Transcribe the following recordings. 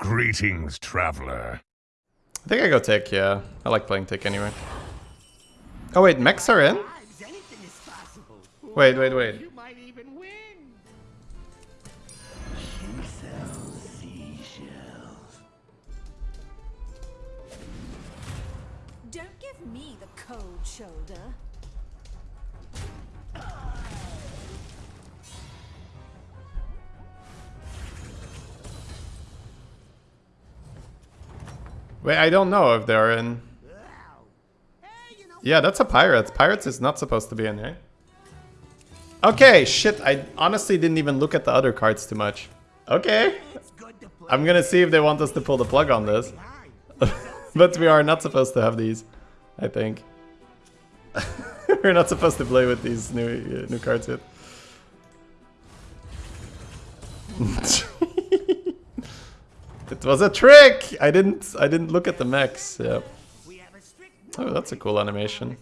Greetings, traveler. I think I go Tick, yeah. I like playing Tick anyway. Oh wait, mechs are in? Anything is possible. Wait, wait, wait. You might even win. Don't give me the cold shoulder. Wait, I don't know if they're in. Yeah, that's a pirate. Pirates is not supposed to be in here. Okay, shit, I honestly didn't even look at the other cards too much. Okay. I'm gonna see if they want us to pull the plug on this. but we are not supposed to have these, I think. We're not supposed to play with these new uh, new cards yet. it was a trick. I didn't I didn't look at the mechs. Oh, that's a cool animation.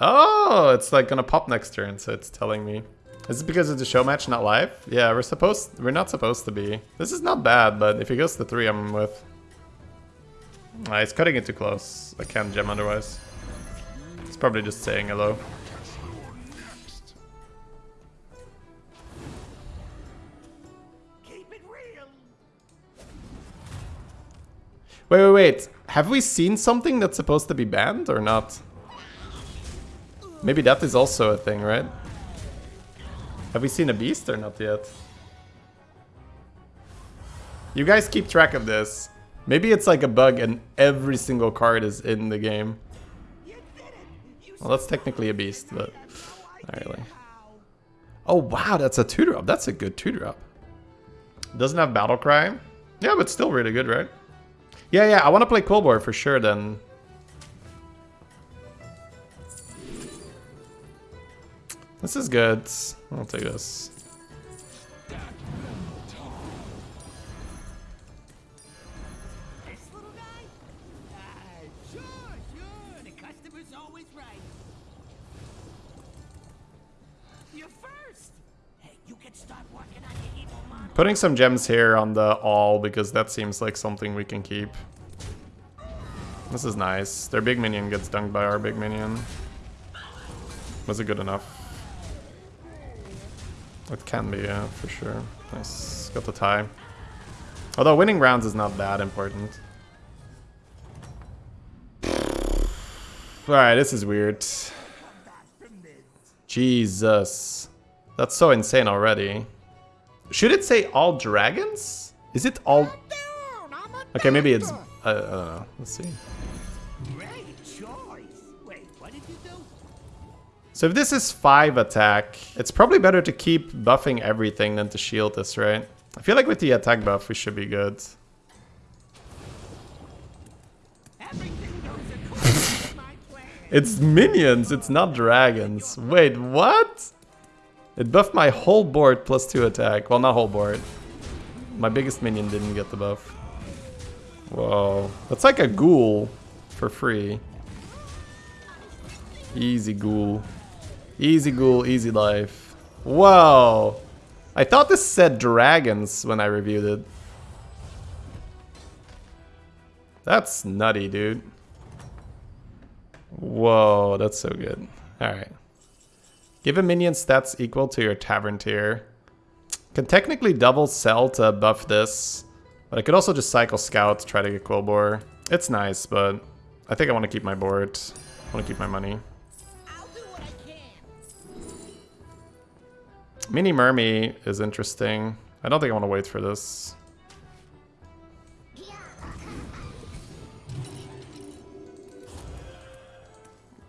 Oh, it's like gonna pop next turn, so it's telling me. Is it because it's a show match, not live? Yeah, we're supposed we're not supposed to be. This is not bad, but if he goes to three, I'm with. Ah, he's cutting it too close. I can't gem otherwise. He's probably just saying hello. Wait, wait, wait. Have we seen something that's supposed to be banned or not? Maybe that is also a thing, right? Have we seen a beast or not yet? You guys keep track of this. Maybe it's like a bug and every single card is in the game. Well, that's technically a beast, but not really. Oh, wow, that's a 2-drop. That's a good 2-drop. Doesn't have Battle Cry. Yeah, but still really good, right? Yeah, yeah, I want to play Cold War for sure then. This is good. I'll take this. Putting some gems here on the all because that seems like something we can keep. This is nice. Their big minion gets dunked by our big minion. Was it good enough? It can be, yeah, for sure. Nice. Got the tie. Although winning rounds is not that important. Alright, this is weird. Jesus. That's so insane already. Should it say all dragons? Is it all... Okay, maybe it's... I, I don't know. Let's see. Great choice. Wait, what did you do? So if this is 5 attack, it's probably better to keep buffing everything than to shield this, right? I feel like with the attack buff, we should be good. Everything goes according to my plan. It's minions, it's not dragons. Wait, what? It buffed my whole board plus 2 attack. Well, not whole board. My biggest minion didn't get the buff. Whoa. That's like a ghoul for free. Easy ghoul. Easy ghoul, easy life. Whoa. I thought this said dragons when I reviewed it. That's nutty, dude. Whoa, that's so good. Alright. Give a minion stats equal to your tavern tier. Can technically double sell to buff this. But I could also just cycle scout to try to get Quilboar. It's nice, but I think I want to keep my board. I want to keep my money. I'll do what I can. Mini Mermy is interesting. I don't think I want to wait for this.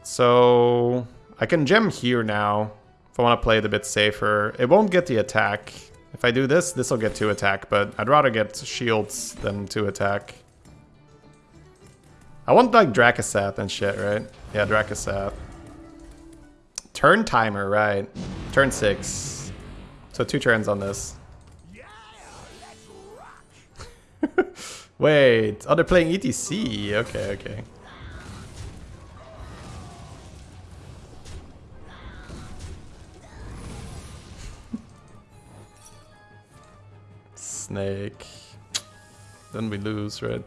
So I can gem here now if I want to play it a bit safer. It won't get the attack. If I do this, this will get 2 attack, but I'd rather get shields than 2 attack. I want like Drakasat and shit, right? Yeah, Drakasat. Turn timer, right. Turn 6. So 2 turns on this. Wait, oh, they're playing ETC. Okay, okay. Snake. then we lose, right?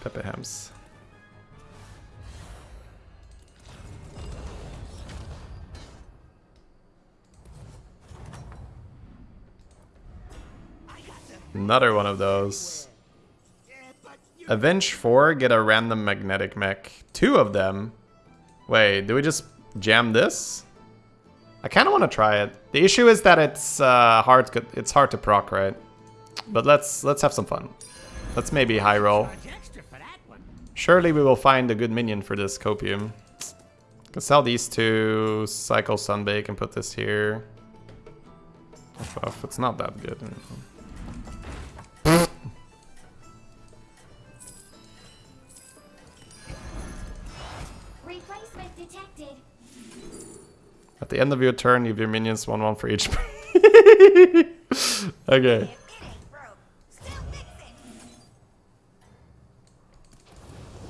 Pepe hams. Another one of those. Avenge 4, get a random magnetic mech. Two of them. Wait, do we just jam this? I kind of want to try it. The issue is that it's uh, hard. It's hard to proc, right? But let's let's have some fun. Let's maybe high roll. Surely we will find a good minion for this copium. Can sell these two, cycle sunbake, and put this here. It's not that good. At the end of your turn, you have your minions 1-1 for each. okay.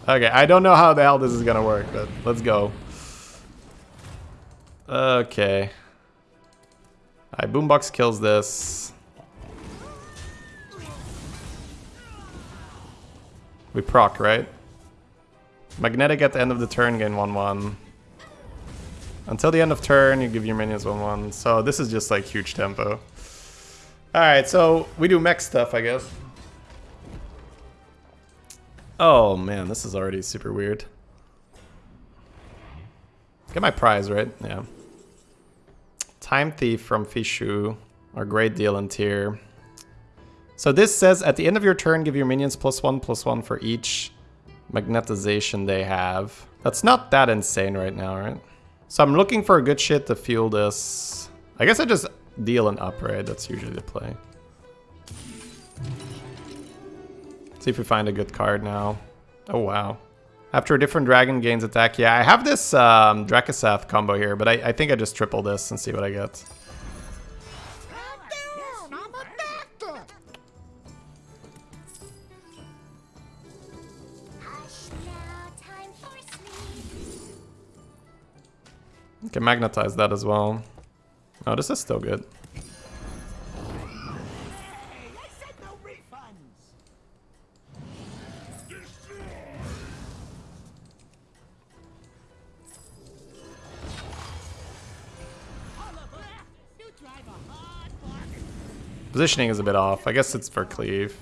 Okay, I don't know how the hell this is gonna work, but let's go. Okay. Alright, Boombox kills this. We proc, right? Magnetic at the end of the turn, gain 1-1. Until the end of turn, you give your minions 1-1. So this is just like huge tempo. Alright, so we do mech stuff, I guess. Oh man, this is already super weird. Get my prize, right? Yeah. Time Thief from Fishu, or Great Deal in tier. So this says at the end of your turn, give your minions plus one, plus one for each magnetization they have. That's not that insane right now, right? So I'm looking for a good shit to fuel this. I guess I just deal an upgrade. That's usually the play. Let's See if we find a good card now. Oh, wow. After a different dragon gains attack. Yeah, I have this um, combo here, but I, I think I just triple this and see what I get. Can magnetize that as well. Oh, this is still good. Positioning is a bit off. I guess it's for cleave.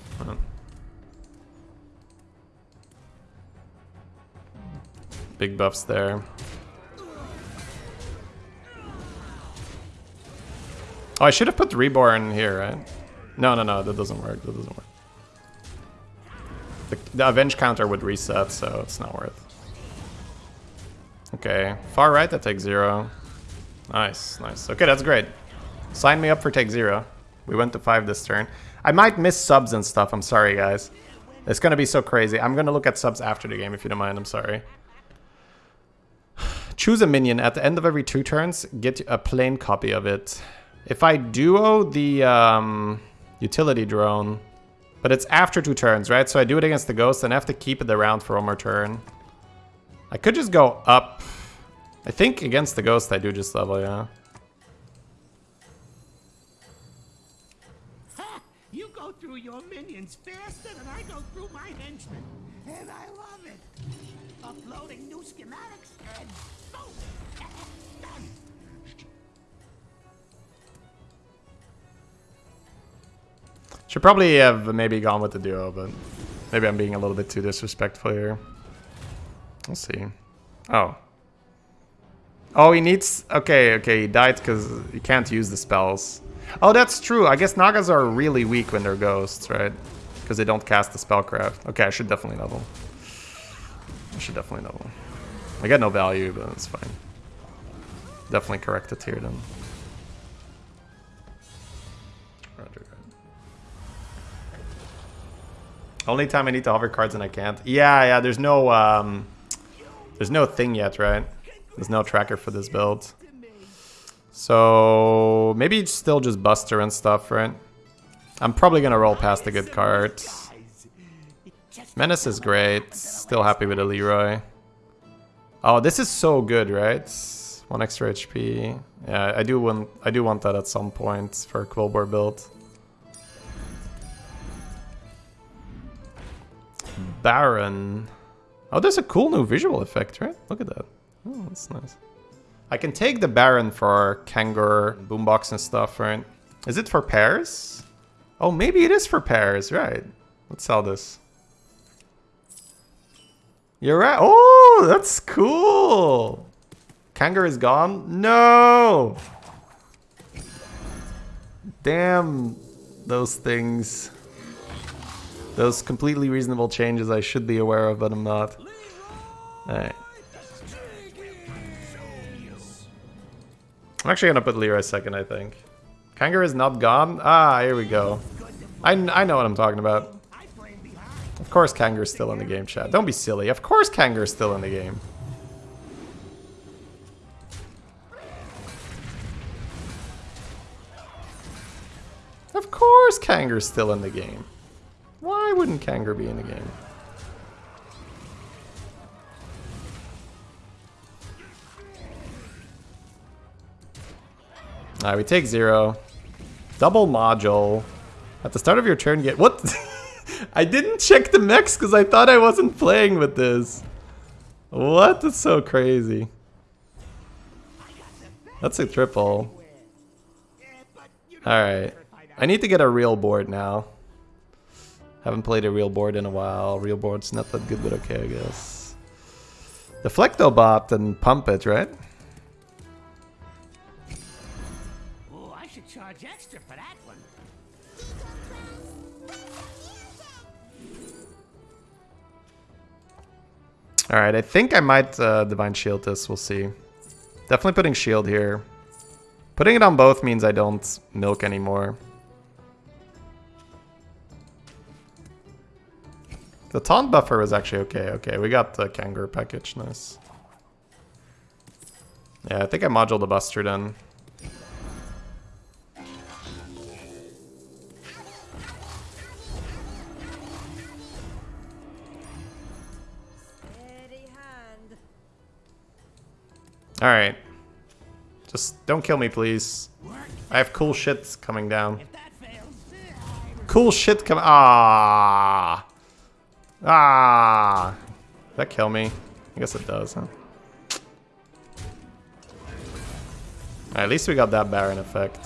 Big buffs there. Oh, I should have put the Reborn here, right? No, no, no, that doesn't work. That doesn't work. The, the Avenge counter would reset, so it's not worth. Okay, far right, that takes zero. Nice, nice. Okay, that's great. Sign me up for take zero. We went to five this turn. I might miss subs and stuff. I'm sorry, guys. It's gonna be so crazy. I'm gonna look at subs after the game if you don't mind. I'm sorry. Choose a minion. At the end of every two turns, get a plain copy of it. If I duo the um, utility drone, but it's after two turns, right? So I do it against the ghost and I have to keep it around for one more turn. I could just go up. I think against the ghost I do just level, yeah. You go through your minions faster than I go through my henchmen. And I love it. Uploading new schematics and boom! Should probably have maybe gone with the duo, but maybe I'm being a little bit too disrespectful here. We'll see. Oh. Oh, he needs... Okay, okay, he died because he can't use the spells. Oh, that's true. I guess Nagas are really weak when they're ghosts, right? Because they don't cast the spellcraft. Okay, I should definitely level. I should definitely level. I get no value, but it's fine. Definitely correct it here then. Only time I need to hover cards and I can't. Yeah, yeah, there's no um there's no thing yet, right? There's no tracker for this build. So maybe it's still just Buster and stuff, right? I'm probably gonna roll past the good card. Menace is great. Still happy with a Leroy. Oh, this is so good, right? One extra HP. Yeah, I do want I do want that at some point for a Quilboar build. Baron. Oh, there's a cool new visual effect, right? Look at that. Oh, that's nice. I can take the Baron for Kangor, Boombox and stuff, right? Is it for pairs? Oh, maybe it is for pairs, right? Let's sell this. You're right. Oh, that's cool. Kangor is gone? No! Damn those things. Those completely reasonable changes I should be aware of, but I'm not. Alright. I'm actually gonna put Leroy second, I think. Kangor is not gone? Ah, here we go. I, I know what I'm talking about. Of course Kangor's still in the game, chat. Don't be silly. Of course Kangor's still in the game. Of course Kangor's still in the game. Why wouldn't Kangor be in the game? Alright, we take zero. Double module. At the start of your turn, get what? I didn't check the mechs because I thought I wasn't playing with this. What? That's so crazy. That's a triple. Alright. I need to get a real board now. I haven't played a real board in a while. Real board's not that good, but okay, I guess. Deflectobot and pump it, right? Oh, I should charge extra for that one. Alright, I think I might uh, Divine Shield this, we'll see. Definitely putting Shield here. Putting it on both means I don't milk anymore. The taunt buffer was actually okay. Okay, we got the Kangaroo package, nice. Yeah, I think I moduled the Buster then. Alright. Just don't kill me, please. I have cool shit coming down. If that fails, Cool shit come- Ah. Ah. That kill me? I guess it does, huh? Alright, at least we got that Baron effect.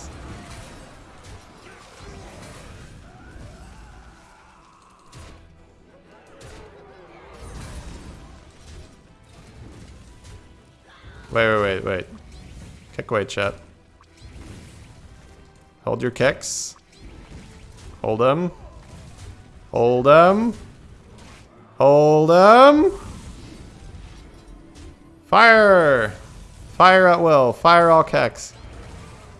Wait, wait, wait, wait. Kick away, chat. Hold your kicks. Hold them. Hold them. Hold them. Fire! Fire at will. Fire all kecks.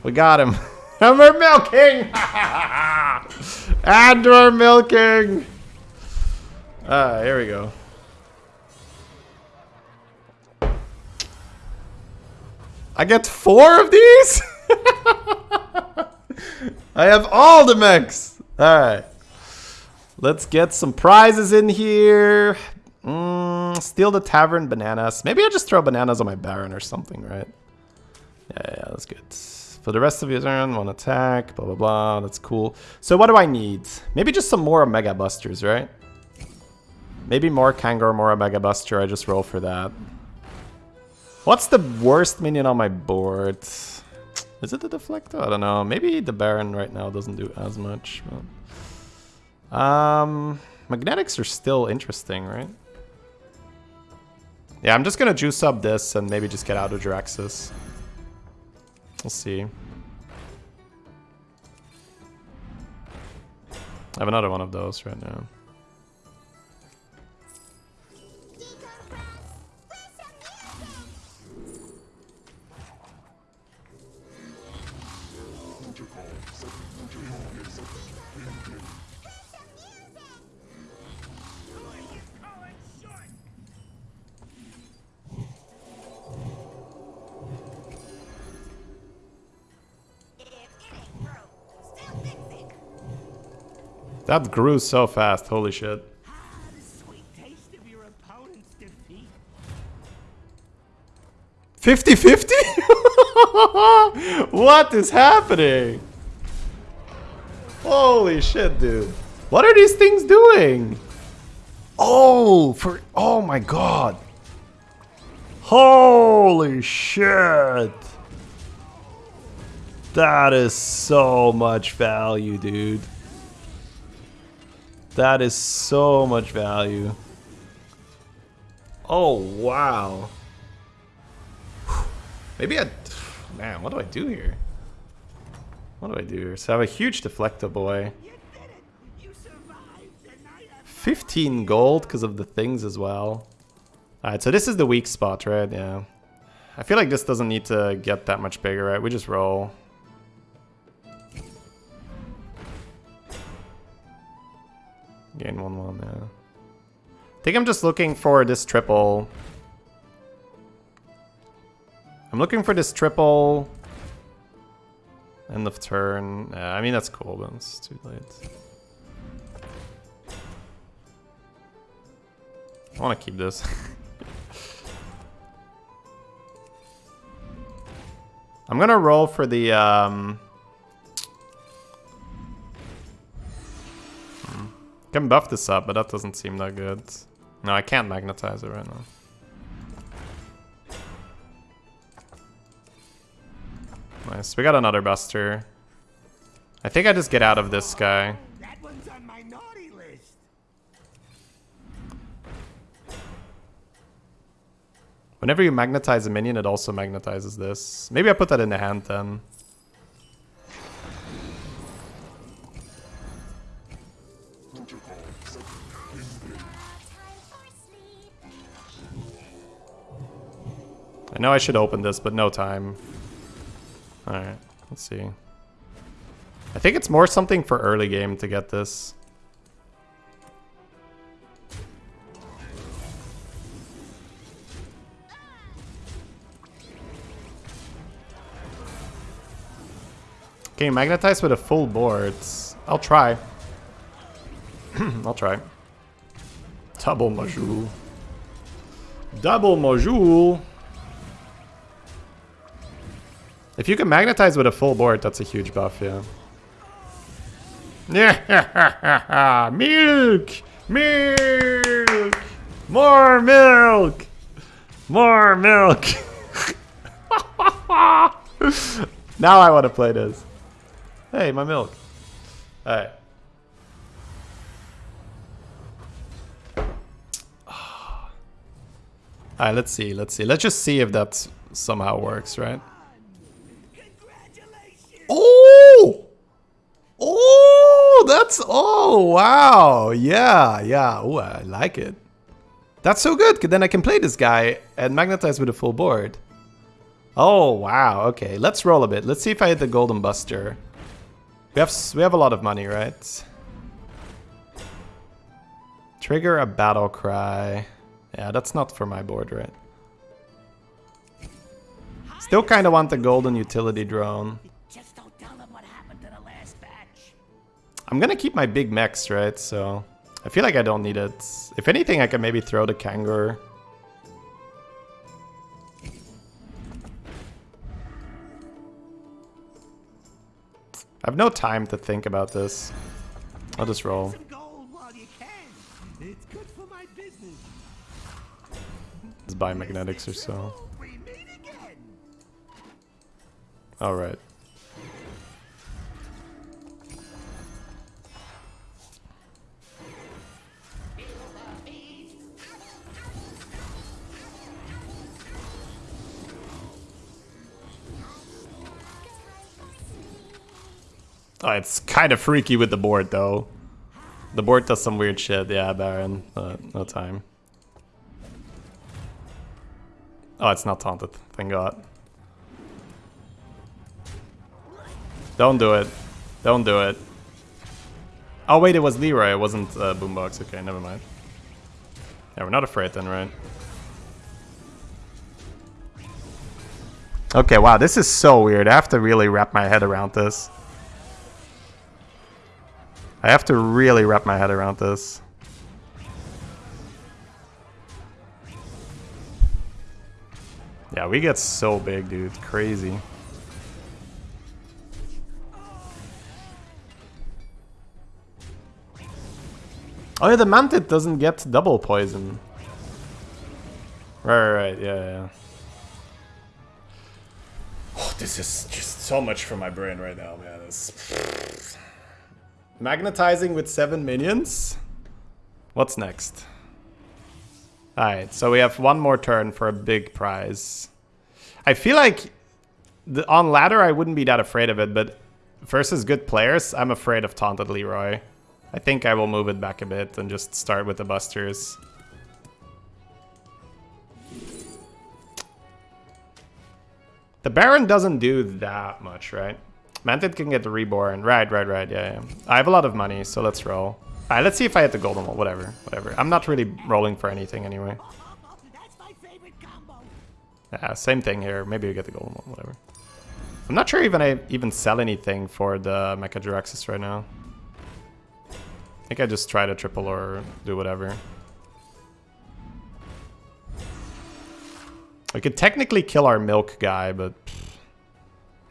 We got him. and we're milking! and we're milking! Ah, here we go. I get four of these? I have all the mechs. Alright. Let's get some prizes in here. Mm, steal the tavern bananas. Maybe I just throw bananas on my baron or something, right? Yeah, yeah, that's good. For the rest of your turn, one attack, blah, blah, blah. That's cool. So what do I need? Maybe just some more Mega Busters, right? Maybe more Kangor, more Mega Buster. I just roll for that. What's the worst minion on my board? Is it the Deflector? I don't know. Maybe the Baron right now doesn't do as much. But... Um, Magnetics are still interesting, right? Yeah, I'm just gonna juice up this and maybe just get out of Draxus. We'll see. I have another one of those right now. That grew so fast, holy shit. defeat. 50-50? what is happening? Holy shit, dude. What are these things doing? Oh, for oh my god. Holy shit. That is so much value, dude. That is so much value. Oh, wow. Maybe I... Man, what do I do here? What do I do here? So I have a huge deflector boy. Have eh? 15 gold because of the things as well. Alright, so this is the weak spot, right? Yeah. I feel like this doesn't need to get that much bigger, right? We just roll. Gain 1-1, yeah. I think I'm just looking for this triple. I'm looking for this triple. End of turn. I mean, that's cool, but it's too late. I want to keep this. I'm gonna roll for the um. Can buff this up, but that doesn't seem that good. No, I can't magnetize it right now. Nice. We got another buster. I think I just get out of this guy. Whenever you magnetize a minion, it also magnetizes this. Maybe I put that in the hand then. Know I should open this, but no time. Alright, let's see. I think it's more something for early game to get this. You magnetize with a full board? I'll try. I'll try. Double Majul. Double Majul. If you can magnetize with a full board, that's a huge buff, yeah. Yeah, milk, milk, more milk, more milk. now I want to play this. Hey, my milk. All right. All right, let's see. Let's see. Let's just see if that somehow works, right? Oh! Oh, that's oh wow. Yeah, yeah. Oh, I like it. That's so good. Then I can play this guy and magnetize with a full board. Oh wow. Okay, let's roll a bit. Let's see if I hit the golden buster. We have we have a lot of money, right? Trigger a battle cry. Yeah, that's not for my board, right? Still kind of want the golden utility drone. I'm gonna keep my big mechs, right? So I feel like I don't need it. If anything, I can maybe throw the Kangor. I have no time to think about this. I'll just roll. Some gold while you can. It's good for my business. Just buy magnetics or so. We meet again. Alright. Oh, it's kind of freaky with the board, though. The board does some weird shit. Yeah, Baron. Uh, no time. Oh, it's not taunted. Thank God. Don't do it. Don't do it. Oh, wait, it was Leroy. It wasn't uh, Boombox. Okay, never mind. Yeah, we're not afraid then, right? Okay, wow, this is so weird. I have to really wrap my head around this. I have to really wrap my head around this. Yeah, we get so big, dude. Crazy. Oh yeah, the Mantid doesn't get double poison. Right, right, right, yeah, yeah. Oh, this is just so much for my brain right now, man. It's... Magnetizing with seven minions? What's next? Alright, so we have one more turn for a big prize. I feel like the, on ladder I wouldn't be that afraid of it, but versus good players, I'm afraid of Taunted Leroy. I think I will move it back a bit and just start with the busters. The Baron doesn't do that much, right? Mantid can get the reborn. Right, right, right. Yeah, yeah. I have a lot of money, so let's roll. Alright, let's see if I hit the golden wall. Whatever, whatever. I'm not really rolling for anything anyway. Yeah, same thing here. Maybe we get the golden wall. Whatever. I'm not sure even I even sell anything for the Mecha-Jaraxxus right now. I think I just try to triple or do whatever. We could technically kill our milk guy, but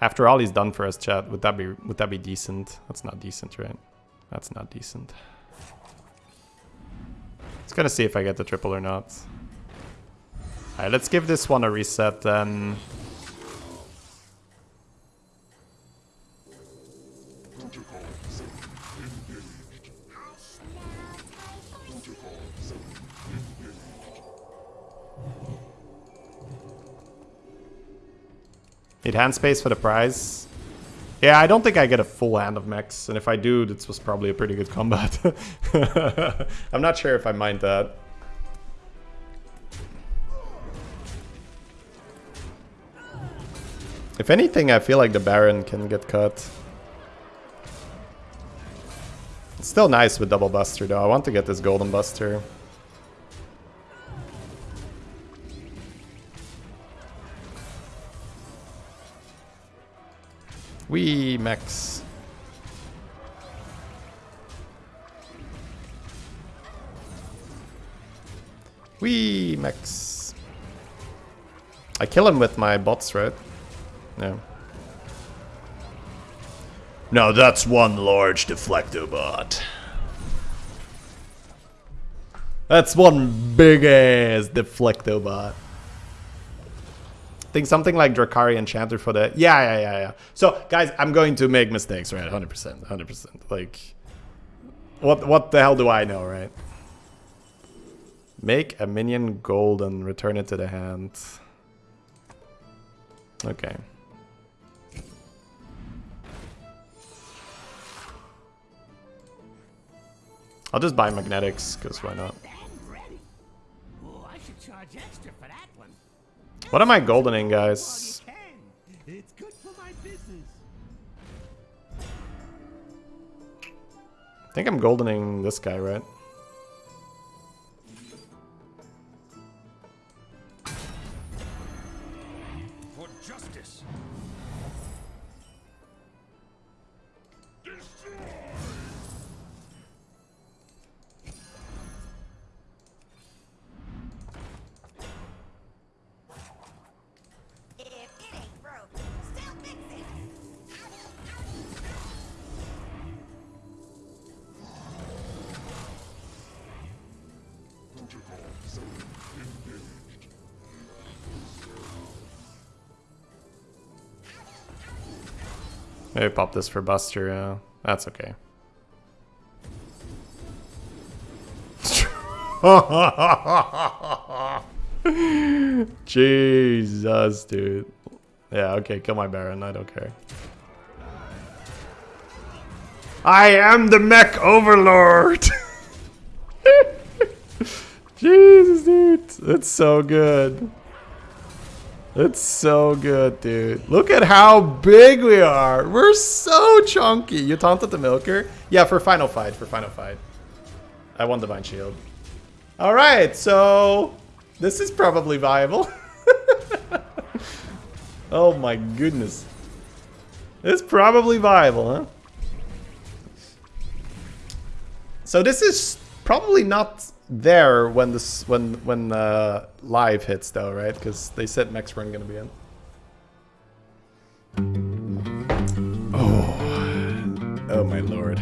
after all he's done for us, chat, would that be would that be decent? That's not decent, right? That's not decent. Let's gonna see if I get the triple or not. Alright, let's give this one a reset then. Hand space for the prize. Yeah, I don't think I get a full hand of mechs, and if I do, this was probably a pretty good combat. I'm not sure if I mind that. If anything, I feel like the Baron can get cut. It's still nice with double buster though. I want to get this golden buster. Max. We max. I kill him with my bots, right? Yeah. Now that's one large deflectobot. That's one big ass deflectobot. Think something like Drakkari Enchanter for the... Yeah, yeah, yeah, yeah. So, guys, I'm going to make mistakes, right? 100%, 100%. Like, what, what the hell do I know, right? Make a minion gold and return it to the hand. Okay. I'll just buy magnetics, because why not? What am I goldening, guys? I think I'm goldening this guy, right? Maybe pop this for Buster, yeah. That's okay. Jesus, dude. Yeah, okay, kill my Baron, I don't care. I am the mech overlord! Jesus, dude. That's so good. It's so good, dude. Look at how big we are. We're so chunky. You taunted the milker? Yeah, for final fight, for final fight. I won Divine Shield. All right, so this is probably viable. oh my goodness. It's probably viable, huh? So this is probably not there when this when when uh, live hits though, right? Because they said Max run gonna be in. Oh, oh my lord.